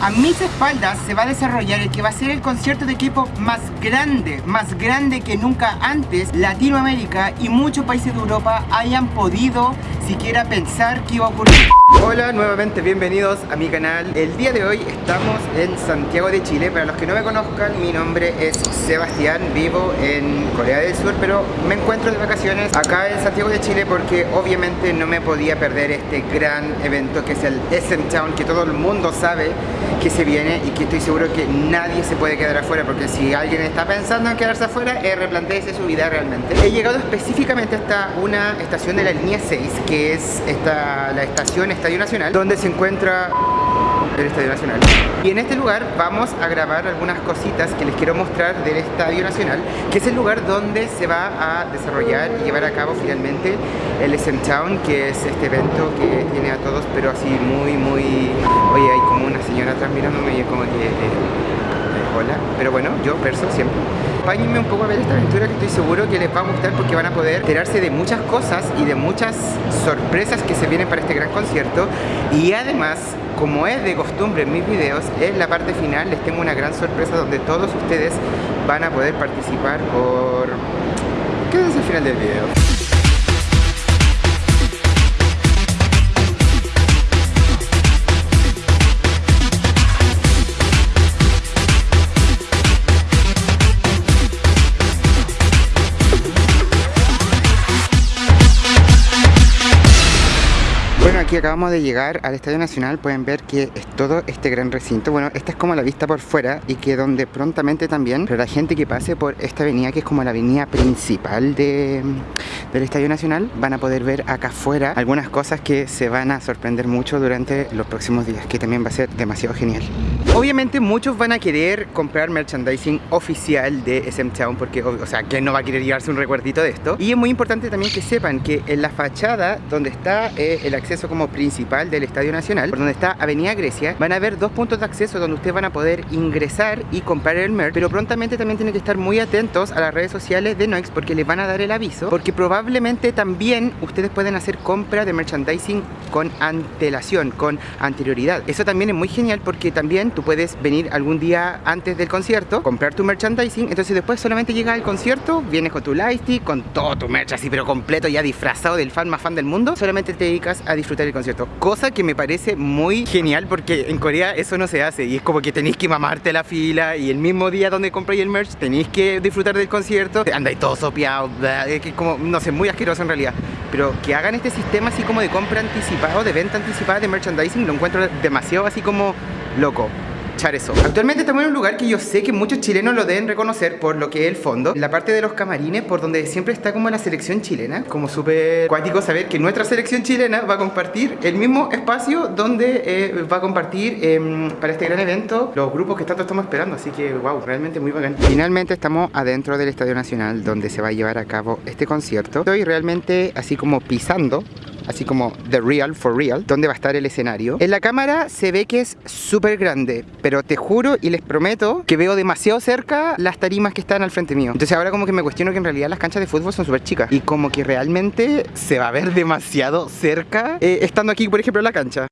A mis espaldas se va a desarrollar el que va a ser el concierto de K-pop más grande, más grande que nunca antes Latinoamérica y muchos países de Europa hayan podido siquiera pensar que iba a ocurrir. Hola, nuevamente bienvenidos a mi canal. El día de hoy estamos en Santiago de Chile. Para los que no me conozcan, mi nombre es Sebastián, vivo en Corea del Sur, pero me encuentro de vacaciones acá en Santiago de Chile porque obviamente no me podía perder este gran evento que es el SM Town, que todo el mundo sabe que se viene y que estoy seguro que nadie se puede quedar afuera porque si alguien está pensando en quedarse afuera, eh, replanteese su vida realmente. He llegado específicamente hasta una estación de la línea 6, que es esta, la estación Estadio Nacional, donde se encuentra el Estadio Nacional. Y en este lugar vamos a grabar algunas cositas que les quiero mostrar del Estadio Nacional, que es el lugar donde se va a desarrollar y llevar a cabo finalmente el SM Town, que es este evento que tiene a todos, pero así muy, muy... Oye, hay como una señora atrás mirándome y como que... Eh, eh, hola, pero bueno, yo verso siempre. Acompáñenme un poco a ver esta aventura que estoy seguro que les va a gustar porque van a poder enterarse de muchas cosas y de muchas sorpresas que se vienen para este gran concierto y además como es de costumbre en mis videos, en la parte final les tengo una gran sorpresa donde todos ustedes van a poder participar por... Quédense al final del video. Acabamos de llegar al Estadio Nacional pueden ver que es todo este gran recinto bueno, esta es como la vista por fuera y que donde prontamente también pero la gente que pase por esta avenida que es como la avenida principal de, del Estadio Nacional van a poder ver acá afuera algunas cosas que se van a sorprender mucho durante los próximos días que también va a ser demasiado genial obviamente muchos van a querer comprar merchandising oficial de SM Town porque, o sea, ¿quién no va a querer llevarse un recuerdito de esto? y es muy importante también que sepan que en la fachada donde está eh, el acceso como principal del Estadio Nacional, por donde está Avenida Grecia, van a haber dos puntos de acceso donde ustedes van a poder ingresar y comprar el merch, pero prontamente también tienen que estar muy atentos a las redes sociales de Noix porque les van a dar el aviso, porque probablemente también ustedes pueden hacer compra de merchandising con antelación, con anterioridad. Eso también es muy genial porque también tú puedes venir algún día antes del concierto, comprar tu merchandising, entonces después solamente llega al concierto, vienes con tu lightstick, con todo tu merch así pero completo, ya disfrazado del fan más fan del mundo, solamente te dedicas a disfrutar el concierto. Cosa que me parece muy genial porque en Corea eso no se hace y es como que tenéis que mamarte la fila y el mismo día donde compráis el merch tenéis que disfrutar del concierto, andáis todo sopeado, es que como, no sé, muy asqueroso en realidad. Pero que hagan este sistema así como de compra anticipada de venta anticipada de merchandising lo encuentro demasiado así como loco Actualmente estamos en un lugar que yo sé que muchos chilenos lo deben reconocer por lo que es el fondo. La parte de los camarines, por donde siempre está como la selección chilena. Como súper cuático saber que nuestra selección chilena va a compartir el mismo espacio donde eh, va a compartir em, para este gran evento los grupos que tanto estamos esperando. Así que, wow, realmente muy bacán. Finalmente estamos adentro del Estadio Nacional donde se va a llevar a cabo este concierto. Estoy realmente así como pisando así como The Real for Real, donde va a estar el escenario. En la cámara se ve que es súper grande, pero te juro y les prometo que veo demasiado cerca las tarimas que están al frente mío. Entonces ahora como que me cuestiono que en realidad las canchas de fútbol son súper chicas y como que realmente se va a ver demasiado cerca eh, estando aquí, por ejemplo, en la cancha.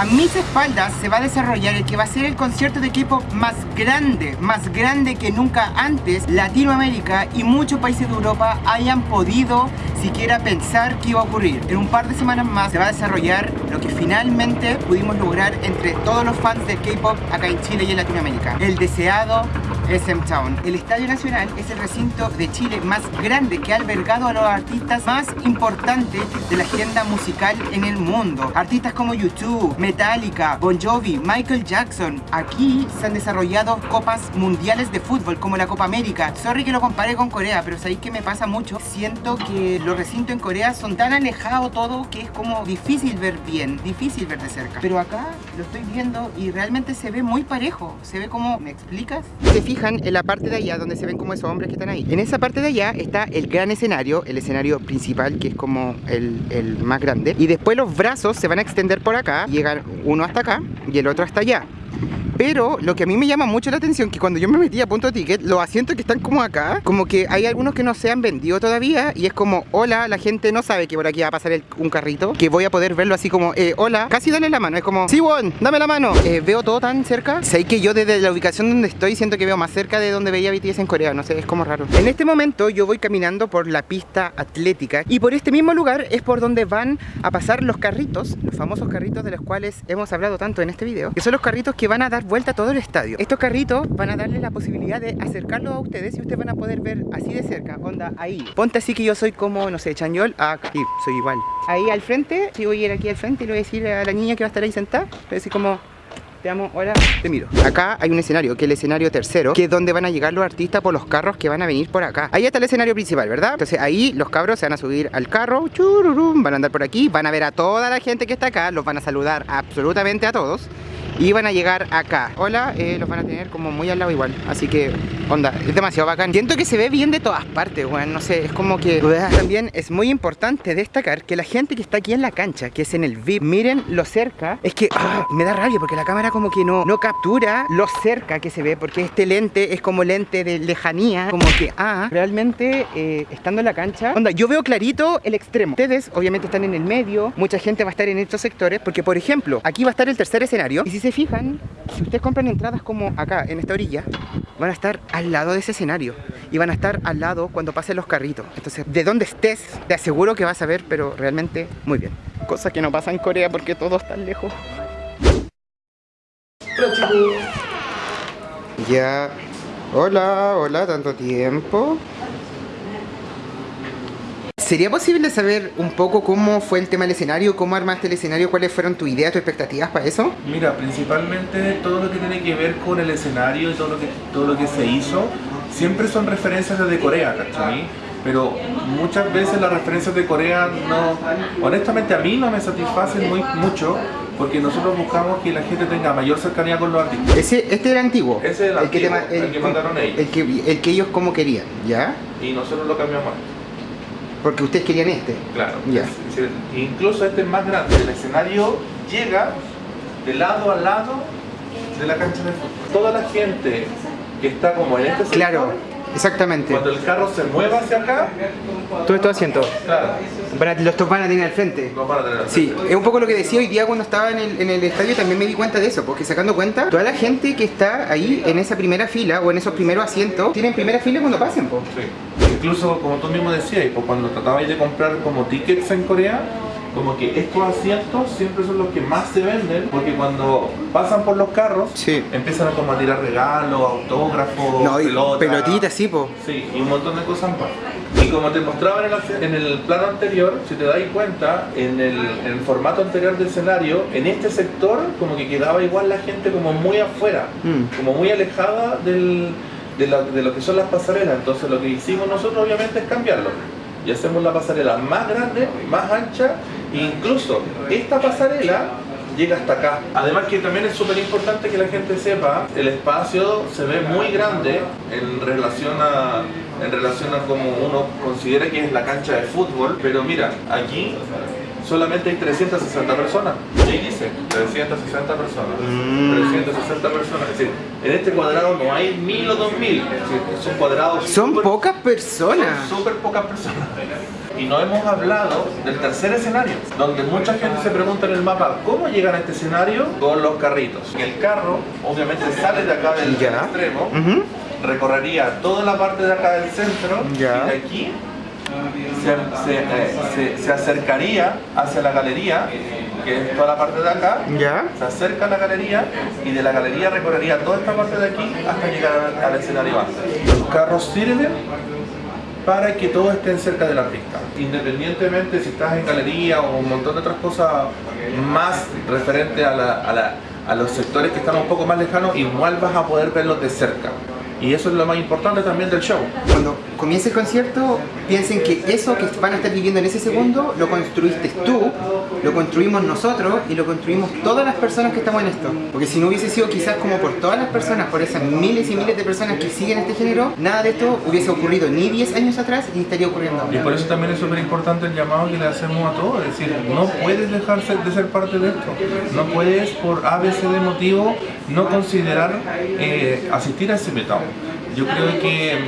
A mis espaldas se va a desarrollar el que va a ser el concierto de equipo más grande, más grande que nunca antes Latinoamérica y muchos países de Europa hayan podido siquiera pensar que iba a ocurrir. En un par de semanas más se va a desarrollar lo que finalmente pudimos lograr entre todos los fans del K-pop acá en Chile y en Latinoamérica. El deseado SM Town. El Estadio Nacional es el recinto de Chile más grande que ha albergado a los artistas más importantes de la agenda musical en el mundo. Artistas como YouTube, Metallica, Bon Jovi, Michael Jackson. Aquí se han desarrollado copas mundiales de fútbol como la Copa América. Sorry que lo compare con Corea, pero sabéis que me pasa mucho. Siento que los recintos en Corea son tan alejados todo que es como difícil ver bien, difícil ver de cerca. Pero acá lo estoy viendo y realmente se ve muy parejo. Se ve como, ¿me explicas? En la parte de allá donde se ven como esos hombres que están ahí. En esa parte de allá está el gran escenario, el escenario principal que es como el, el más grande. Y después los brazos se van a extender por acá, llegan uno hasta acá y el otro hasta allá. Pero lo que a mí me llama mucho la atención que cuando yo me metí a punto ticket, los asientos que están como acá, como que hay algunos que no se han vendido todavía y es como, hola, la gente no sabe que por aquí va a pasar un carrito, que voy a poder verlo así como, eh, hola, casi dale la mano, es como, Siwon, dame la mano. Eh, veo todo tan cerca. Sé que yo desde la ubicación donde estoy siento que veo más cerca de donde veía BTS en Corea, no sé, es como raro. En este momento yo voy caminando por la pista atlética y por este mismo lugar es por donde van a pasar los carritos, los famosos carritos de los cuales hemos hablado tanto en este video, que son los carritos que van a dar vuelta todo el estadio. Estos carritos van a darle la posibilidad de acercarlos a ustedes y ustedes van a poder ver así de cerca, onda ahí. Ponte así que yo soy como, no sé, Chanyol, acá, sí, soy igual. Ahí al frente, si voy a ir aquí al frente y le voy a decir a la niña que va a estar ahí sentada, le voy a decir como te amo, hola, te miro Acá hay un escenario, que es el escenario tercero Que es donde van a llegar los artistas por los carros que van a venir por acá Ahí está el escenario principal, ¿verdad? Entonces ahí los cabros se van a subir al carro chururum, Van a andar por aquí, van a ver a toda la gente que está acá Los van a saludar absolutamente a todos y van a llegar acá. Hola, eh, los van a tener como muy al lado igual Así que, onda, es demasiado bacán. Siento que se ve bien de todas partes, bueno, no sé Es como que también es muy importante destacar Que la gente que está aquí en la cancha Que es en el VIP, miren lo cerca Es que, ah, me da rabia porque la cámara como que no, no captura lo cerca que se ve Porque este lente es como lente de lejanía Como que, ah, realmente eh, estando en la cancha Onda, yo veo clarito el extremo. Ustedes obviamente están en el medio Mucha gente va a estar en estos sectores Porque, por ejemplo, aquí va a estar el tercer escenario Y si se fijan, si ustedes compran entradas como acá, en esta orilla, van a estar al lado de ese escenario y van a estar al lado cuando pasen los carritos. Entonces, de donde estés, te aseguro que vas a ver, pero realmente muy bien. Cosa que no pasa en Corea porque todo está lejos. Ya. Hola, hola, tanto tiempo. ¿Sería posible saber un poco cómo fue el tema del escenario? ¿Cómo armaste el escenario? ¿Cuáles fueron tus ideas, tus expectativas para eso? Mira, principalmente todo lo que tiene que ver con el escenario y todo lo que, todo lo que se hizo, siempre son referencias desde Corea, ¿cachai? Pero muchas veces las referencias de Corea no, honestamente a mí no me satisfacen muy, mucho porque nosotros buscamos que la gente tenga mayor cercanía con los artistas. Ese, este era antiguo. Ese era el, antiguo, que, el, que mandaron ellos. El que, el que ellos como querían, ¿ya? Y nosotros lo cambiamos. Porque ustedes querían este. Claro. incluso este es más grande. El escenario llega de lado a lado de la cancha de fútbol. Toda la gente que está como en este sector, Claro, exactamente. Cuando el carro se mueva hacia acá... Todo estos asientos. Claro. los van a tener al frente. Los van a tener al frente. Sí, es un poco lo que decía hoy día cuando estaba en el, en el estadio, también me di cuenta de eso, porque sacando cuenta, toda la gente que está ahí en esa primera fila o en esos primeros asientos, tienen primera fila cuando pasen, po. Sí incluso como tú mismo decías, pues cuando tratabais de comprar como tickets en Corea, como que estos asientos siempre son los que más se venden porque cuando pasan por los carros empiezan a como a tirar regalos, autógrafos, no, pelotas, pelotitas, sí, po. sí, y un montón de cosas más. Y como te mostraba en el, en el plano anterior, si te dais cuenta, en el, en el, formato anterior del escenario, en este sector como que quedaba igual la gente como muy afuera, mm. como muy alejada del, de, lo que son las pasarelas. Entonces lo que hicimos nosotros obviamente es cambiarlo. Y hacemos la pasarela más grande, más ancha, e incluso esta pasarela llega hasta acá. Además que también es súper importante que la gente sepa, el espacio se ve muy grande en relación a en relación a como uno considera que es la cancha de fútbol, pero mira, aquí solamente hay 360 personas. Ahí dice, 360 personas. 360 mm. personas. Es decir, en este cuadrado no hay mil o dos mil. son cuadrados. Son pocas personas. Son súper pocas personas. Y no hemos hablado del tercer escenario, donde mucha gente se pregunta en el mapa, ¿cómo llegan a este escenario? Con los carritos. El carro, obviamente, sale de acá del extremo, recorrería toda la parte de acá del centro, y de aquí se, se, acercaría hacia la galería, que es toda la parte de acá, se acerca a la galería y de la galería recorrería toda esta parte de aquí hasta llegar al, escenario Los carros sirven para que todos estén cerca del artista. Independientemente si estás en galería o un montón de otras cosas más referente a, a, a los sectores que están un poco más lejanos, igual vas a poder verlos de cerca Y eso es lo más importante también del show. Cuando comience el concierto, piensen que eso que van a estar viviendo en ese segundo, lo construiste tú, lo construimos nosotros y lo construimos todas las personas que estamos en esto. Porque si no hubiese sido quizás como por todas las personas, por esas miles y miles de personas que siguen este género, nada de esto hubiese ocurrido ni 10 años atrás ni estaría ocurriendo Y por eso también es súper importante el llamado que le hacemos a todos, es decir, no puedes dejarse de ser parte de esto, no puedes por ABC de motivo no considerar eh, asistir a ese metado. Yo creo que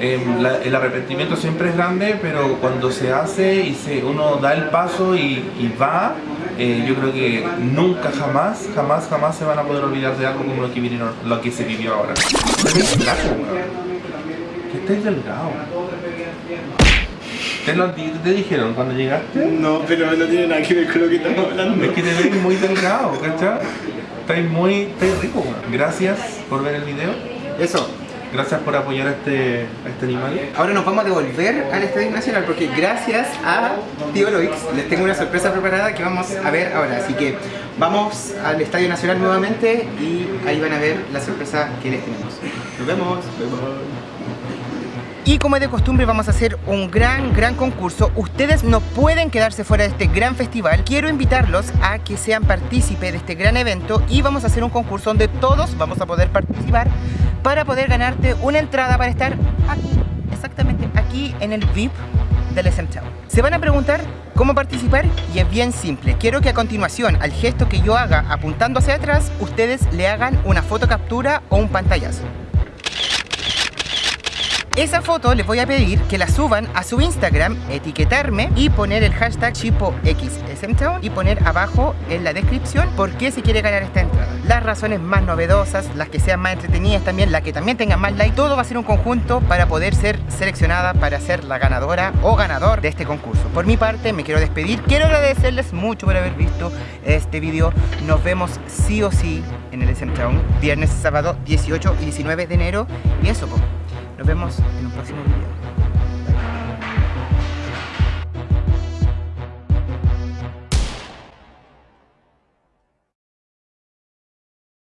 eh, la- el arrepentimiento siempre es grande, pero cuando se hace y se, uno da el paso y, y va, eh, yo creo que nunca, jamás, jamás, jamás se van a poder olvidar de algo como lo que, vinieron, lo que se vivió ahora. Que estáis delgado. ¿Te lo te dijeron cuando llegaste? No, pero no tiene nada que ver con lo que estamos hablando. Es que te ves muy delgado, ¿cachai? Estáis muy, estáis rico, weón. Gracias por ver el video. Eso. Gracias por apoyar a este, este animal. Ahora nos vamos a devolver al Estadio Nacional porque gracias a Tío Loix les tengo una sorpresa preparada que vamos a ver ahora. Así que vamos al Estadio Nacional nuevamente y ahí van a ver la sorpresa que les tenemos. Nos vemos. Y como es de costumbre vamos a hacer un gran, gran concurso. Ustedes no pueden quedarse fuera de este gran festival. Quiero invitarlos a que sean partícipes de este gran evento y vamos a hacer un concurso donde todos vamos a poder participar para poder ganarte una entrada para estar aquí, exactamente aquí en el VIP del SM. Se van a preguntar cómo participar y es bien simple. Quiero que a continuación, al gesto que yo haga apuntando hacia atrás, ustedes le hagan una foto captura o un pantallazo. Esa foto les voy a pedir que la suban a su Instagram, etiquetarme y poner el hashtag ChipoXSMTown y poner abajo en la descripción por qué se quiere ganar esta entrada. Las razones más novedosas, las que sean más entretenidas también, las que también tengan más like, todo va a ser un conjunto para poder ser seleccionada para ser la ganadora o ganador de este concurso. Por mi parte me quiero despedir, quiero agradecerles mucho por haber visto este video. Nos vemos sí o sí en el SM Town, viernes, sábado 18 y 19 de enero y eso, po. Nos vemos en un próximo video.